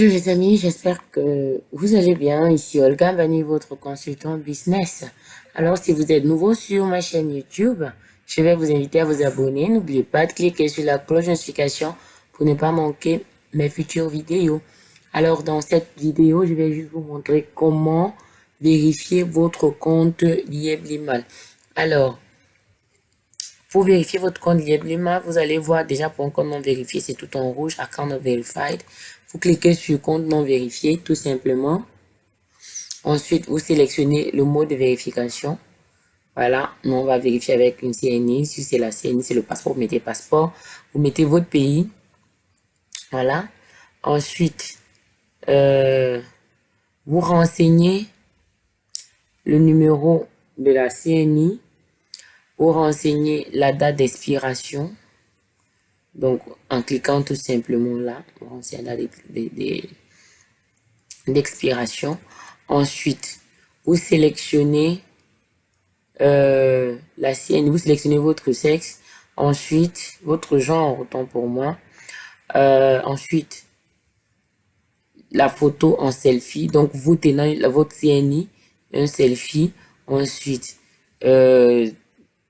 Bonjour les amis, j'espère que vous allez bien. Ici Olga Bani, votre consultant business. Alors si vous êtes nouveau sur ma chaîne YouTube, je vais vous inviter à vous abonner. N'oubliez pas de cliquer sur la cloche de notification pour ne pas manquer mes futures vidéos. Alors dans cette vidéo, je vais juste vous montrer comment vérifier votre compte Lieblimal. Alors, pour vérifier votre compte Lieblimal, vous allez voir déjà pour un compte non c'est tout en rouge, account not verified. Vous cliquez sur compte non vérifié, tout simplement. Ensuite, vous sélectionnez le mot de vérification. Voilà, nous on va vérifier avec une CNI. Si c'est la CNI, c'est le passeport, vous mettez passeport. Vous mettez votre pays. Voilà. Ensuite, euh, vous renseignez le numéro de la CNI. Vous renseignez la date d'expiration. Donc, en cliquant tout simplement là, on la date d'expiration. Ensuite, vous sélectionnez euh, la sienne, vous sélectionnez votre sexe. Ensuite, votre genre, autant pour moi. Euh, ensuite, la photo en selfie. Donc, vous tenez votre CNI, un selfie. Ensuite, euh,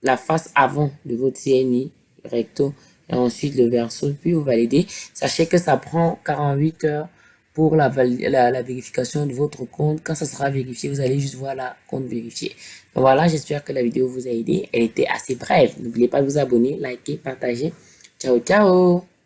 la face avant de votre CNI, recto et ensuite le verso, puis vous validez. Sachez que ça prend 48 heures pour la, la, vérification de votre compte. Quand ça sera vérifié, vous allez juste voir la compte vérifié. voilà, j'espère que la vidéo vous a aidé. Elle était assez brève. N'oubliez pas de vous abonner, liker, partager. Ciao, ciao